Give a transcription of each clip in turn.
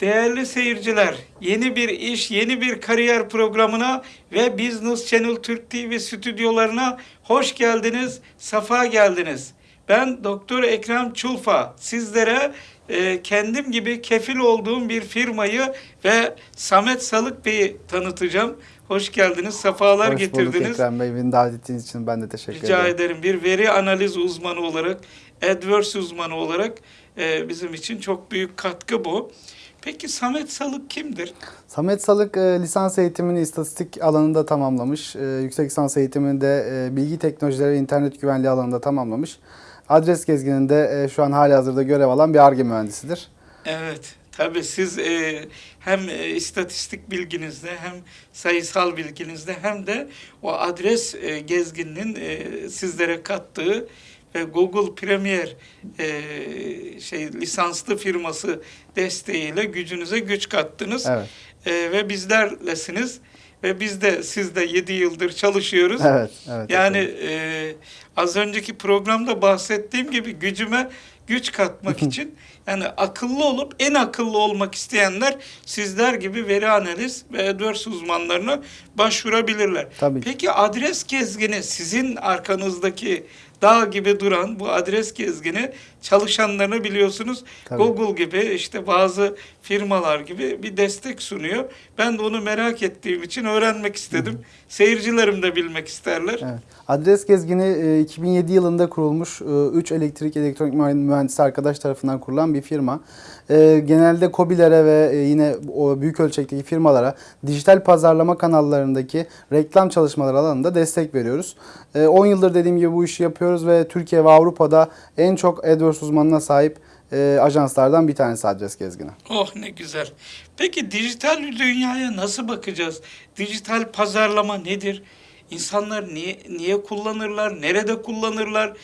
Değerli seyirciler, yeni bir iş, yeni bir kariyer programına ve Business Channel Türk TV stüdyolarına hoş geldiniz, safa geldiniz. Ben Doktor Ekrem Çulfa. Sizlere e, kendim gibi kefil olduğum bir firmayı ve Samet Salık Bey'i tanıtacağım. Hoş geldiniz, safalar Hoş bulduk getirdiniz. Ekrem Bey. Beni davet ettiğiniz için ben de teşekkür Rica ederim. ederim. Bir veri analiz uzmanı olarak, AdWords uzmanı olarak e, bizim için çok büyük katkı bu. Peki Samet Salık kimdir? Samet Salık e, lisans eğitimini istatistik alanında tamamlamış. E, yüksek lisans eğitimini de e, bilgi teknolojileri ve internet güvenliği alanında tamamlamış. Adres gezgininde e, şu an hali hazırda görev alan bir ARGE mühendisidir. Evet, tabii siz e, hem e, istatistik bilginizde hem sayısal bilginizde hem de o adres e, gezgininin e, sizlere kattığı ve Google Premier e, şey lisanslı firması desteğiyle gücünüze güç kattınız. Evet. E, ve bizlerlesiniz ve biz de siz de 7 yıldır çalışıyoruz. Evet, evet. Yani efendim. e, az önceki programda bahsettiğim gibi gücüme güç katmak için yani akıllı olup en akıllı olmak isteyenler sizler gibi veri analiz ve AdWords uzmanlarına başvurabilirler. Tabii ki. Peki adres gezgini sizin arkanızdaki dağ gibi duran bu adres gezgini çalışanlarına biliyorsunuz Tabii. Google gibi işte bazı firmalar gibi bir destek sunuyor. Ben de onu merak ettiğim için öğrenmek istedim. Seyircilerim de bilmek isterler. Evet. Adres gezgini e, 2007 yılında kurulmuş 3 elektrik elektronik mühendisi arkadaş tarafından kurulan bir firma. E, Genelde COBİ'lere ve e, yine o büyük ölçekteki firmalara dijital pazarlama kanallarındaki reklam çalışmaları alanında destek veriyoruz. E, 10 yıldır dediğim gibi bu işi yapıyoruz ve Türkiye ve Avrupa'da en çok AdWords uzmanına sahip e, ajanslardan bir tanesi adres gezgini. Oh ne güzel. Peki dijital dünyaya nasıl bakacağız? Dijital pazarlama nedir? İnsanlar niye niye kullanırlar? Nerede kullanırlar?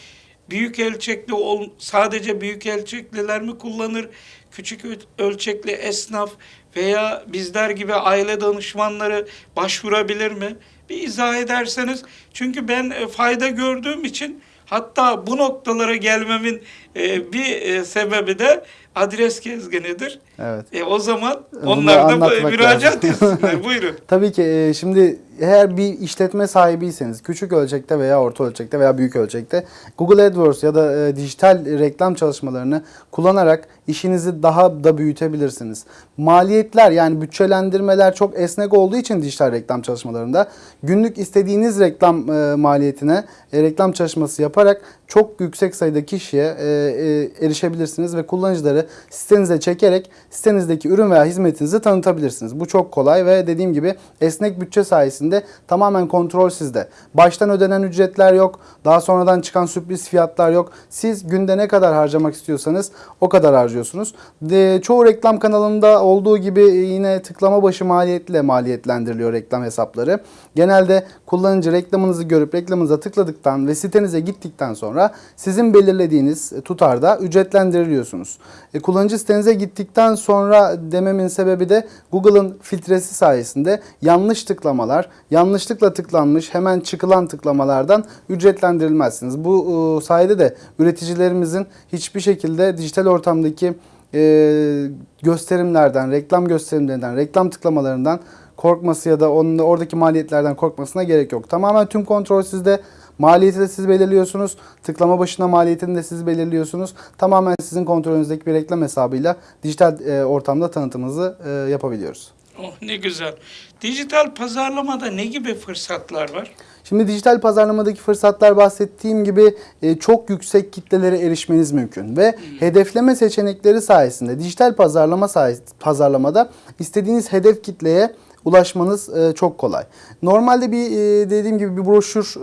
Büyük ölçekli ol, sadece büyük ölçekliler mi kullanır? Küçük ölçekli esnaf veya bizler gibi aile danışmanları başvurabilir mi? Bir izah ederseniz. Çünkü ben e, fayda gördüğüm için hatta bu noktalara gelmemin e, bir e, sebebi de adres gezginidir. Evet. E o zaman Bunu onlar da müracaat etsinler. Buyurun. Tabii ki e, şimdi eğer bir işletme sahibiyseniz küçük ölçekte veya orta ölçekte veya büyük ölçekte Google AdWords ya da e, dijital reklam çalışmalarını kullanarak işinizi daha da büyütebilirsiniz. Maliyetler yani bütçelendirmeler çok esnek olduğu için dijital reklam çalışmalarında günlük istediğiniz reklam e, maliyetine e, reklam çalışması yaparak çok yüksek sayıda kişiye e, e, erişebilirsiniz ve kullanıcıları sitenize çekerek sitenizdeki ürün veya hizmetinizi tanıtabilirsiniz. Bu çok kolay ve dediğim gibi esnek bütçe sayesinde tamamen kontrol sizde. Baştan ödenen ücretler yok. Daha sonradan çıkan sürpriz fiyatlar yok. Siz günde ne kadar harcamak istiyorsanız o kadar harcıyorsunuz. De, çoğu reklam kanalında olduğu gibi yine tıklama başı maliyetle maliyetlendiriliyor reklam hesapları. Genelde kullanıcı reklamınızı görüp reklamınıza tıkladıktan ve sitenize gittikten sonra sizin belirlediğiniz tutarda ücretlendiriliyorsunuz. E, kullanıcı sitenize gittikten sonra dememin sebebi de Google'ın filtresi sayesinde yanlış tıklamalar, yanlışlıkla tıklanmış hemen çıkılan tıklamalardan ücretlendirilmezsiniz. Bu e, sayede de üreticilerimizin hiçbir şekilde dijital ortamdaki e, gösterimlerden, reklam gösterimlerinden, reklam tıklamalarından korkması ya da onun oradaki maliyetlerden korkmasına gerek yok. Tamamen tüm kontrol sizde. Maliyeti de siz belirliyorsunuz. Tıklama başına maliyetini de siz belirliyorsunuz. Tamamen sizin kontrolünüzdeki bir reklam hesabıyla dijital e, ortamda tanıtımınızı e, yapabiliyoruz. Oh ne güzel. Dijital pazarlamada ne gibi fırsatlar var? Şimdi dijital pazarlamadaki fırsatlar bahsettiğim gibi e, çok yüksek kitlelere erişmeniz mümkün ve hedefleme seçenekleri sayesinde dijital pazarlama sayes- pazarlamada istediğiniz hedef kitleye ulaşmanız e, çok kolay. Normalde bir e, dediğim gibi bir broşür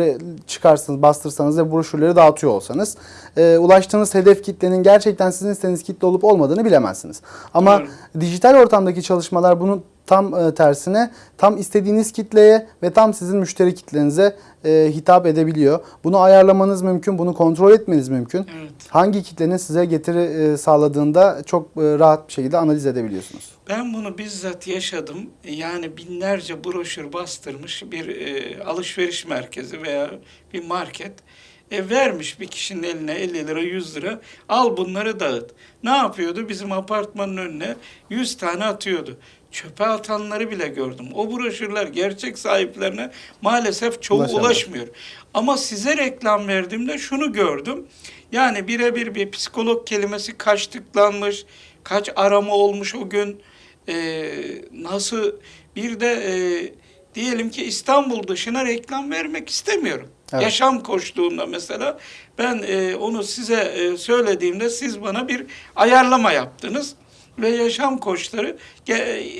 e, çıkarsanız, bastırsanız ve broşürleri dağıtıyor olsanız e, ulaştığınız hedef kitlenin gerçekten sizin istediğiniz kitle olup olmadığını bilemezsiniz. Ama Doğru. dijital ortamdaki çalışmalar bunun tam e, tersine tam istediğiniz kitleye ve tam sizin müşteri kitlenize e, hitap edebiliyor. Bunu ayarlamanız mümkün, bunu kontrol etmeniz mümkün. Evet. Hangi kitlenin size getiri e, sağladığında çok rahat bir şekilde analiz edebiliyorsunuz. Ben bunu bizzat yaşadım. Yani binlerce broşür bastırmış bir alışveriş merkezi veya bir market. E, vermiş bir kişinin eline 50 lira 100 lira al bunları dağıt. Ne yapıyordu? Bizim apartmanın önüne 100 tane atıyordu. Çöpe atanları bile gördüm. O broşürler gerçek sahiplerine maalesef çoğu Ulaşamıyor. ulaşmıyor. Ama size reklam verdiğimde şunu gördüm. Yani birebir bir psikolog kelimesi kaç tıklanmış, kaç arama olmuş o gün, e, nasıl bir de e, diyelim ki İstanbul dışına reklam vermek istemiyorum. Evet. Yaşam koştuğunda mesela ben e, onu size e, söylediğimde siz bana bir ayarlama yaptınız ve yaşam koçları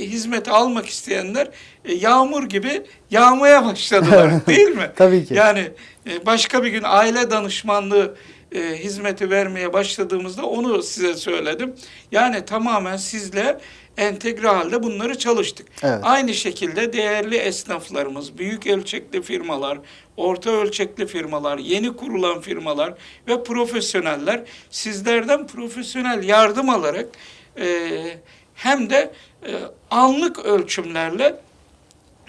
hizmeti almak isteyenler e, yağmur gibi yağmaya başladılar değil mi? Tabii ki. Yani e, başka bir gün aile danışmanlığı e, hizmeti vermeye başladığımızda onu size söyledim. Yani tamamen sizle entegre halde bunları çalıştık. Evet. Aynı şekilde değerli esnaflarımız, büyük ölçekli firmalar, orta ölçekli firmalar, yeni kurulan firmalar ve profesyoneller sizlerden profesyonel yardım alarak e, hem de e, anlık ölçümlerle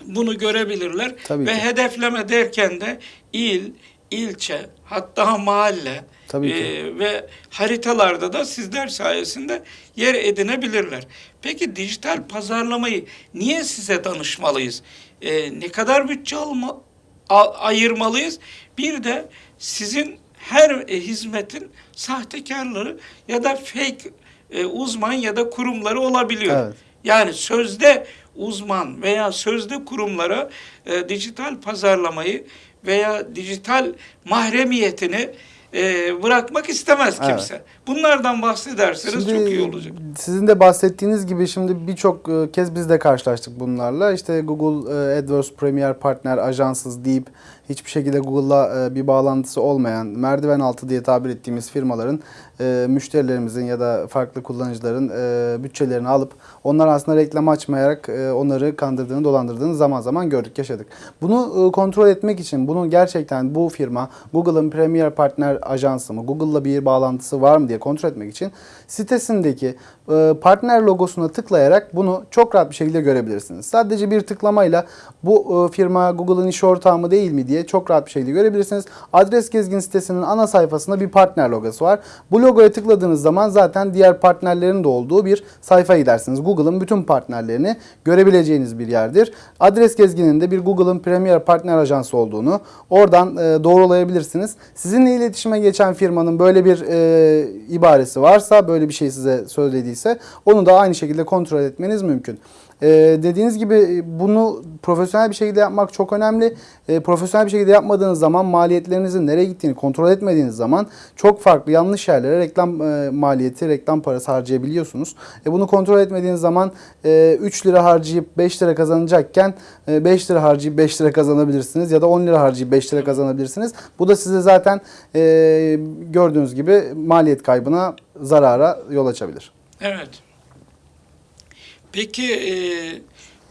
bunu görebilirler Tabii ve ki. hedefleme derken de il, ilçe, hatta mahalle Tabii ki. e, ve haritalarda da sizler sayesinde yer edinebilirler. Peki dijital pazarlamayı niye size danışmalıyız? E, ne kadar bütçe alma, a- ayırmalıyız? Bir de sizin her e, hizmetin sahtekarları ya da fake e, uzman ya da kurumları olabiliyor. Evet. Yani sözde uzman veya sözde kurumlara e, dijital pazarlamayı veya dijital mahremiyetini e, bırakmak istemez Evet. Bunlardan bahsederseniz çok iyi olacak. Sizin de bahsettiğiniz gibi şimdi birçok e, kez biz de karşılaştık bunlarla. İşte Google e, AdWords Premier Partner ajansız deyip hiçbir şekilde Google'la e, bir bağlantısı olmayan merdiven altı diye tabir ettiğimiz firmaların müşterilerimizin ya da farklı kullanıcıların bütçelerini alıp onlar aslında reklam açmayarak onları kandırdığını, dolandırdığını zaman zaman gördük, yaşadık. Bunu kontrol etmek için bunun gerçekten bu firma Google'ın Premier Partner ajansı mı, Google'la bir bağlantısı var mı diye kontrol etmek için sitesindeki e, partner logosuna tıklayarak bunu çok rahat bir şekilde görebilirsiniz. Sadece bir tıklamayla bu e, firma Google'ın iş ortağı mı değil mi diye çok rahat bir şekilde görebilirsiniz. Adres Gezgin sitesinin ana sayfasında bir partner logosu var. Bu logoya tıkladığınız zaman zaten diğer partnerlerin de olduğu bir sayfaya gidersiniz. Google'ın bütün partnerlerini görebileceğiniz bir yerdir. Adres Gezgin'in de bir Google'ın Premier Partner Ajansı olduğunu oradan e, doğrulayabilirsiniz. Sizinle iletişime geçen firmanın böyle bir ibaresi varsa, böyle bir şey size söylediyse onu da aynı şekilde kontrol etmeniz mümkün. Ee, dediğiniz gibi bunu profesyonel bir şekilde yapmak çok önemli. Ee, profesyonel bir şekilde yapmadığınız zaman maliyetlerinizin nereye gittiğini kontrol etmediğiniz zaman çok farklı yanlış yerlere reklam e, maliyeti, reklam parası harcayabiliyorsunuz. E, bunu kontrol etmediğiniz zaman e, 3 lira harcayıp 5 lira kazanacakken e, 5 lira harcayıp 5 lira kazanabilirsiniz ya da 10 lira harcayıp 5 lira kazanabilirsiniz. Bu da size zaten e, gördüğünüz gibi maliyet kaybına, zarara yol açabilir. Evet. Peki e,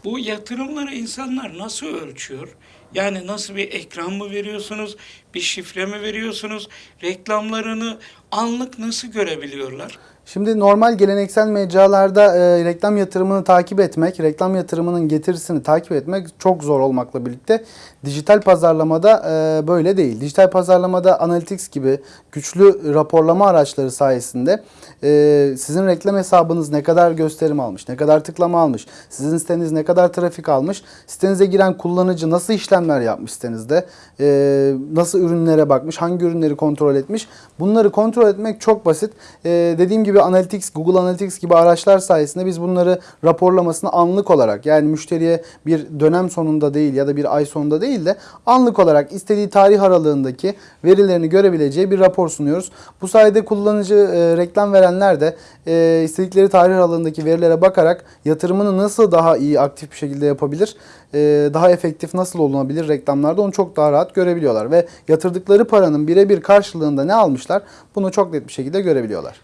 bu yatırımları insanlar nasıl ölçüyor? Yani nasıl bir ekran mı veriyorsunuz, bir şifre mi veriyorsunuz, reklamlarını anlık nasıl görebiliyorlar? Şimdi normal geleneksel mecralarda e, reklam yatırımını takip etmek, reklam yatırımının getirisini takip etmek çok zor olmakla birlikte dijital pazarlamada e, böyle değil. Dijital pazarlamada Analytics gibi güçlü raporlama araçları sayesinde e, sizin reklam hesabınız ne kadar gösterim almış, ne kadar tıklama almış, sizin siteniz ne kadar trafik almış, sitenize giren kullanıcı nasıl işlemler yapmış sitenizde, e, nasıl ürünlere bakmış, hangi ürünleri kontrol etmiş bunları kontrol etmek çok basit. E, dediğim gibi Analytics, Google Analytics gibi araçlar sayesinde biz bunları raporlamasını anlık olarak yani müşteriye bir dönem sonunda değil ya da bir ay sonunda değil de anlık olarak istediği tarih aralığındaki verilerini görebileceği bir rapor sunuyoruz. Bu sayede kullanıcı e, reklam verenler de e, istedikleri tarih aralığındaki verilere bakarak yatırımını nasıl daha iyi aktif bir şekilde yapabilir, e, daha efektif nasıl olunabilir reklamlarda onu çok daha rahat görebiliyorlar ve yatırdıkları paranın birebir karşılığında ne almışlar bunu çok net bir şekilde görebiliyorlar.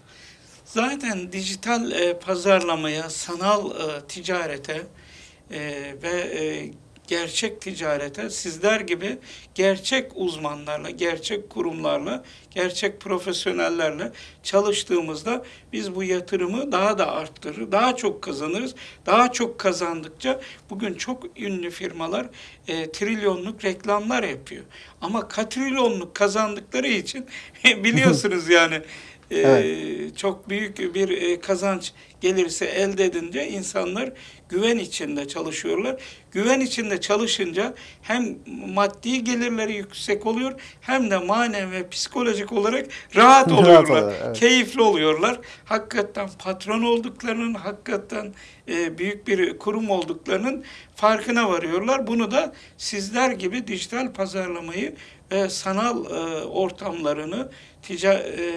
Zaten dijital e, pazarlamaya, sanal e, ticarete e, ve e, gerçek ticarete sizler gibi gerçek uzmanlarla, gerçek kurumlarla, gerçek profesyonellerle çalıştığımızda biz bu yatırımı daha da arttırır, daha çok kazanırız. Daha çok kazandıkça bugün çok ünlü firmalar e, trilyonluk reklamlar yapıyor. Ama katrilyonluk kazandıkları için biliyorsunuz yani e, Evet. çok büyük bir e, kazanç gelirse elde edince insanlar güven içinde çalışıyorlar. Güven içinde çalışınca hem maddi gelirleri yüksek oluyor hem de manevi ve psikolojik olarak rahat Rahat oluyorlar. oluyorlar, evet. Keyifli oluyorlar. Hakikaten patron olduklarının, hakikaten e, büyük bir kurum olduklarının farkına varıyorlar. Bunu da sizler gibi dijital pazarlamayı ve sanal e, ortamlarını,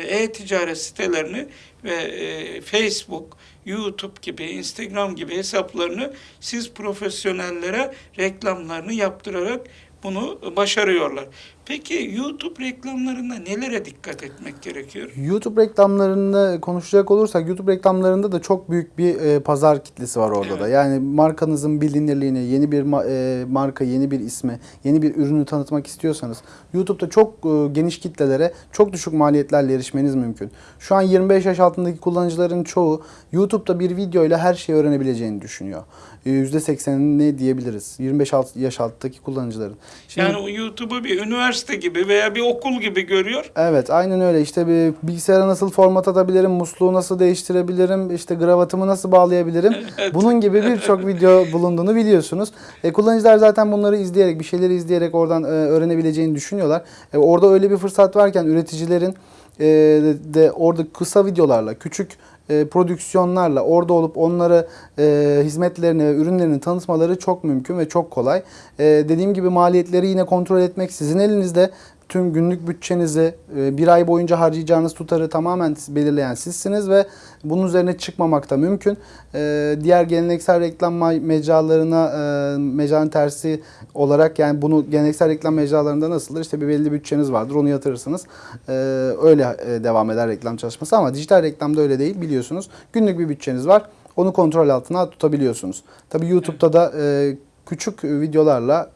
e-ticaret sitelerini ve e, Facebook, YouTube gibi, Instagram gibi hesaplarını siz profesyonellere reklamlarını yaptırarak bunu başarıyorlar. Peki YouTube reklamlarında nelere dikkat etmek gerekiyor? YouTube reklamlarında konuşacak olursak YouTube reklamlarında da çok büyük bir e, pazar kitlesi var orada da. Evet. Yani markanızın bilinirliğini, yeni bir e, marka, yeni bir ismi, yeni bir ürünü tanıtmak istiyorsanız YouTube'da çok e, geniş kitlelere çok düşük maliyetlerle erişmeniz mümkün. Şu an 25 yaş altındaki kullanıcıların çoğu YouTube'da bir video ile her şeyi öğrenebileceğini düşünüyor. E, %80'ini diyebiliriz. 25 alt- yaş altındaki kullanıcıların. Şimdi- Yani YouTube'u bir üniversite gibi veya bir okul gibi görüyor. Evet aynen öyle işte bir bilgisayara nasıl format atabilirim, musluğu nasıl değiştirebilirim, işte gravatımı nasıl bağlayabilirim. Evet. Bunun gibi birçok video bulunduğunu biliyorsunuz. E, kullanıcılar zaten bunları izleyerek, bir şeyleri izleyerek oradan e, öğrenebileceğini düşünüyorlar. E, orada öyle bir fırsat varken üreticilerin e, de orada kısa videolarla, küçük e, prodüksiyonlarla orada olup onlara e, hizmetlerini ve ürünlerini tanıtmaları çok mümkün ve çok kolay. E, dediğim gibi maliyetleri yine kontrol etmek sizin elinizde. Tüm günlük bütçenizi e, bir ay boyunca harcayacağınız tutarı tamamen belirleyen sizsiniz ve bunun üzerine çıkmamak da mümkün. E, diğer geleneksel reklam mecralarına e, mecranın tersi olarak yani bunu geleneksel reklam mecralarında nasıldır? İşte bir belli bütçeniz vardır onu yatırırsınız. Öyle devam eder reklam çalışması ama dijital reklamda öyle değil biliyorsunuz. Günlük bir bütçeniz var. Onu kontrol altına tutabiliyorsunuz. Tabii YouTube'da da küçük videolarla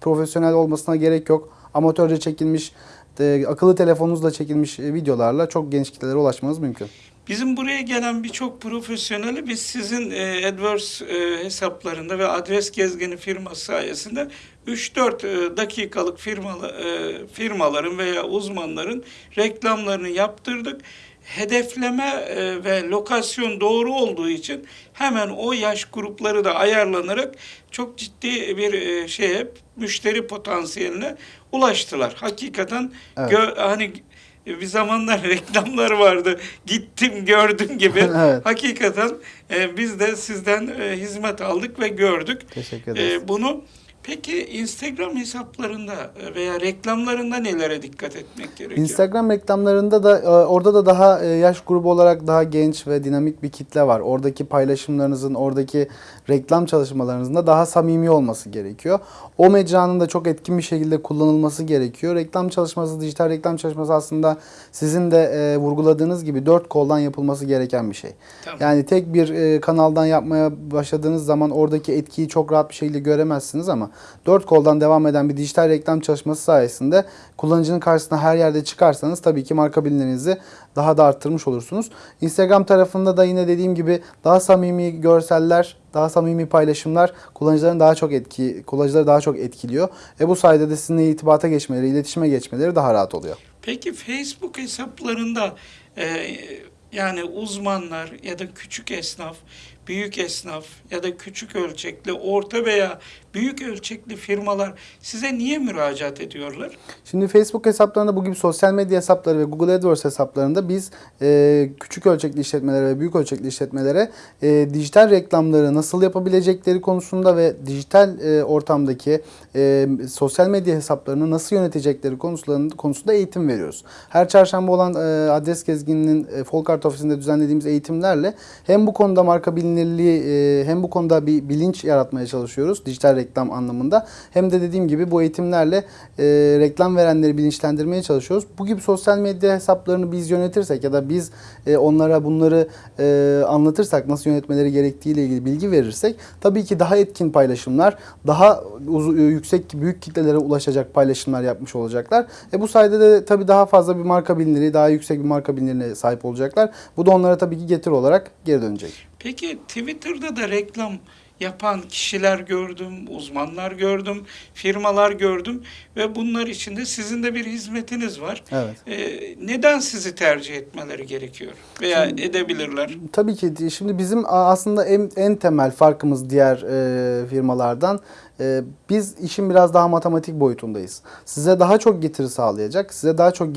profesyonel olmasına gerek yok. Amatörce çekilmiş, e, akıllı telefonunuzla çekilmiş e, videolarla çok geniş kitlelere ulaşmanız mümkün. Bizim buraya gelen birçok profesyoneli biz sizin e, AdWords e, hesaplarında ve adres gezgini firması sayesinde 3-4 e, dakikalık firmalı, e, firmaların veya uzmanların reklamlarını yaptırdık. Hedefleme e, ve lokasyon doğru olduğu için hemen o yaş grupları da ayarlanarak çok ciddi bir e, şeye müşteri potansiyeline ulaştılar. Hakikaten Evet. gö- hani bir zamanlar reklamlar vardı. Gittim gördüm gibi. Evet. Hakikaten e, biz de sizden e, hizmet aldık ve gördük Teşekkür ederiz. e, bunu. Peki Instagram hesaplarında e, veya reklamlarında nelere dikkat etmek gerekiyor? Instagram reklamlarında da e, orada da daha e, yaş grubu olarak daha genç ve dinamik bir kitle var. Oradaki paylaşımlarınızın, oradaki reklam çalışmalarınızın da daha samimi olması gerekiyor. O mecranın da çok etkin bir şekilde kullanılması gerekiyor. Reklam çalışması, dijital reklam çalışması aslında sizin de vurguladığınız gibi dört koldan yapılması gereken bir şey. Tamam. Yani tek bir kanaldan yapmaya başladığınız zaman oradaki etkiyi çok rahat bir şekilde göremezsiniz ama dört koldan devam eden bir dijital reklam çalışması sayesinde kullanıcının karşısına her yerde çıkarsanız tabii ki marka bilinirliğinizi daha da arttırmış olursunuz. Instagram tarafında da yine dediğim gibi daha samimi görseller, daha samimi paylaşımlar kullanıcıların daha çok etki, kullanıcıları daha çok etkiliyor. E bu sayede de sizinle irtibata geçmeleri, iletişime geçmeleri daha rahat oluyor. Peki Facebook hesaplarında e, yani uzmanlar ya da küçük esnaf, büyük esnaf ya da küçük ölçekli, orta veya büyük ölçekli firmalar size niye müracaat ediyorlar? Şimdi Facebook hesaplarında bu gibi sosyal medya hesapları ve Google AdWords hesaplarında biz e, küçük ölçekli işletmelere ve büyük ölçekli işletmelere e, dijital reklamları nasıl yapabilecekleri konusunda ve dijital e, ortamdaki e, sosyal medya hesaplarını nasıl yönetecekleri konusunda, eğitim veriyoruz. Her çarşamba olan e, adres gezgininin e, Folkart ofisinde düzenlediğimiz eğitimlerle hem bu konuda marka bilinirliği güvenilirliği e, hem bu konuda bir bilinç yaratmaya çalışıyoruz dijital reklam anlamında hem de dediğim gibi bu eğitimlerle e, reklam verenleri bilinçlendirmeye çalışıyoruz. Bu gibi sosyal medya hesaplarını biz yönetirsek ya da biz e, onlara bunları anlatırsak nasıl yönetmeleri gerektiğiyle ilgili bilgi verirsek tabii ki daha etkin paylaşımlar, daha yüksek büyük kitlelere ulaşacak paylaşımlar yapmış olacaklar. E bu sayede de tabii daha fazla bir marka bilinirliği, daha yüksek bir marka bilinirliğine sahip olacaklar. Bu da onlara tabii ki getiri olarak geri dönecek. Peki Twitter'da da reklam yapan kişiler gördüm, uzmanlar gördüm, firmalar gördüm ve bunlar içinde sizin de bir hizmetiniz var. Evet. Ee, neden sizi tercih etmeleri gerekiyor veya edebilirler? Tabii ki şimdi bizim aslında en, en temel farkımız diğer e, firmalardan e, biz işin biraz daha matematik boyutundayız. Size daha çok getiri sağlayacak, size daha çok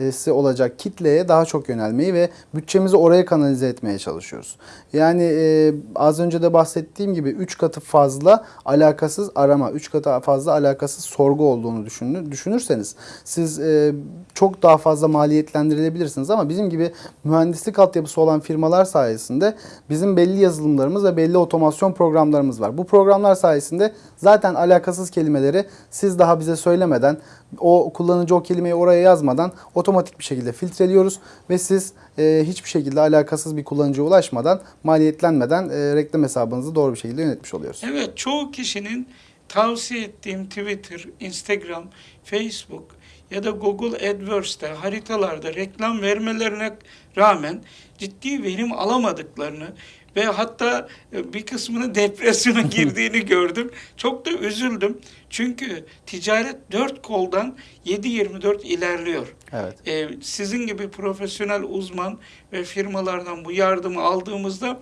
getirisi olacak kitleye daha çok yönelmeyi ve bütçemizi oraya kanalize etmeye çalışıyoruz. Yani e, az önce de bahsettiğim gibi 3 katı fazla alakasız arama, 3 katı fazla alakasız sorgu olduğunu düşünür, düşünürseniz siz e, çok daha fazla maliyetlendirilebilirsiniz ama bizim gibi mühendislik altyapısı olan firmalar sayesinde bizim belli yazılımlarımız ve belli otomasyon programlarımız var. Bu programlar sayesinde zaten alakasız kelimeleri siz daha bize söylemeden o kullanıcı o kelimeyi oraya yazmadan otomatik bir şekilde filtreliyoruz ve siz e, hiçbir şekilde alakasız bir kullanıcıya ulaşmadan maliyetlenmeden e, reklam hesabınızı doğru bir şekilde yönetmiş oluyoruz. Evet, çoğu kişinin tavsiye ettiğim Twitter, Instagram, Facebook ya da Google AdWords'te haritalarda reklam vermelerine rağmen ciddi verim alamadıklarını ve hatta e, bir kısmının depresyona girdiğini gördüm. Çok da üzüldüm. Çünkü ticaret dört koldan 7-24 ilerliyor. Evet. Ee, sizin gibi profesyonel uzman ve firmalardan bu yardımı aldığımızda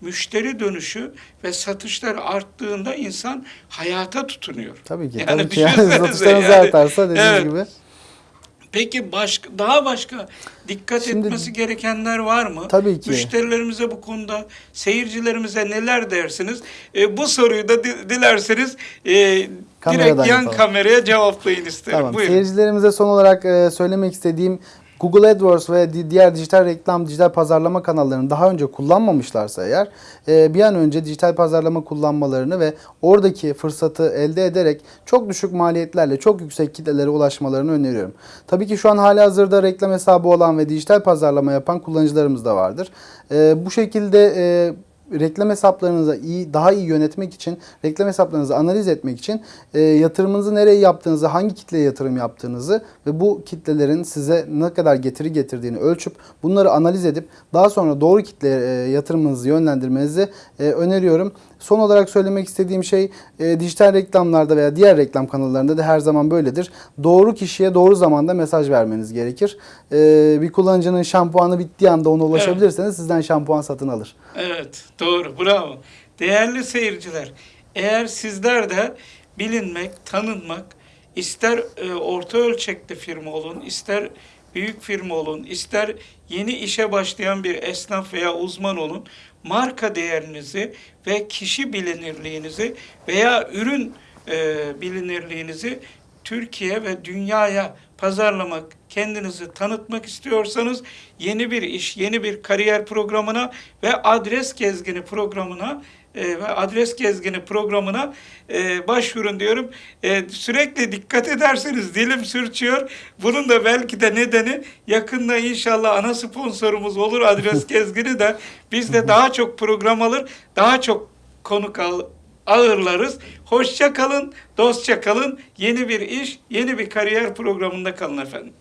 müşteri dönüşü ve satışlar arttığında insan hayata tutunuyor. Tabii ki. Yani tabii ki. Yani satışlarınız yani. artarsa dediğiniz Evet. gibi. Peki başka daha başka dikkat Şimdi- etmesi gerekenler var mı? Tabii ki. Müşterilerimize bu konuda, seyircilerimize neler dersiniz? Ee, bu soruyu da di- dilerseniz e, Kameradan direkt yan yapalım. kameraya cevaplayın isterim. Tamam. Buyurun. Seyircilerimize son olarak e, söylemek istediğim Google AdWords ve di- diğer dijital reklam, dijital pazarlama kanallarını daha önce kullanmamışlarsa eğer e, bir an önce dijital pazarlama kullanmalarını ve oradaki fırsatı elde ederek çok düşük maliyetlerle çok yüksek kitlelere ulaşmalarını öneriyorum. Tabii ki şu an hala hazırda reklam hesabı olan ve dijital pazarlama yapan kullanıcılarımız da vardır. E, bu şekilde e, reklam hesaplarınızı iyi daha iyi yönetmek için, reklam hesaplarınızı analiz etmek için e, yatırımınızı nereye yaptığınızı, hangi kitleye yatırım yaptığınızı ve bu kitlelerin size ne kadar getiri getirdiğini ölçüp bunları analiz edip daha sonra doğru kitleye e, yatırımınızı yönlendirmenizi e, öneriyorum. Son olarak söylemek istediğim şey e, dijital reklamlarda veya diğer reklam kanallarında da her zaman böyledir. Doğru kişiye doğru zamanda mesaj vermeniz gerekir. E, bir kullanıcının şampuanı bittiği anda ona ulaşabilirseniz sizden şampuan satın alır. Evet, doğru, bravo. Değerli seyirciler, eğer sizler de bilinmek, tanınmak, ister e, orta ölçekli firma olun, ister büyük firma olun, ister yeni işe başlayan bir esnaf veya uzman olun, marka değerinizi ve kişi bilinirliğinizi veya ürün e, bilinirliğinizi Türkiye ve dünyaya pazarlamak, kendinizi tanıtmak istiyorsanız yeni bir iş, yeni bir kariyer programına ve adres gezgini programına ve adres gezgini programına e, başvurun diyorum. E, sürekli dikkat ederseniz dilim sürçüyor. Bunun da belki de nedeni yakında inşallah ana sponsorumuz olur adres gezgini de biz de daha çok program alır, daha çok konuk al, ağırlarız. Hoşça kalın, dostça kalın. Yeni bir iş, yeni bir kariyer programında kalın efendim.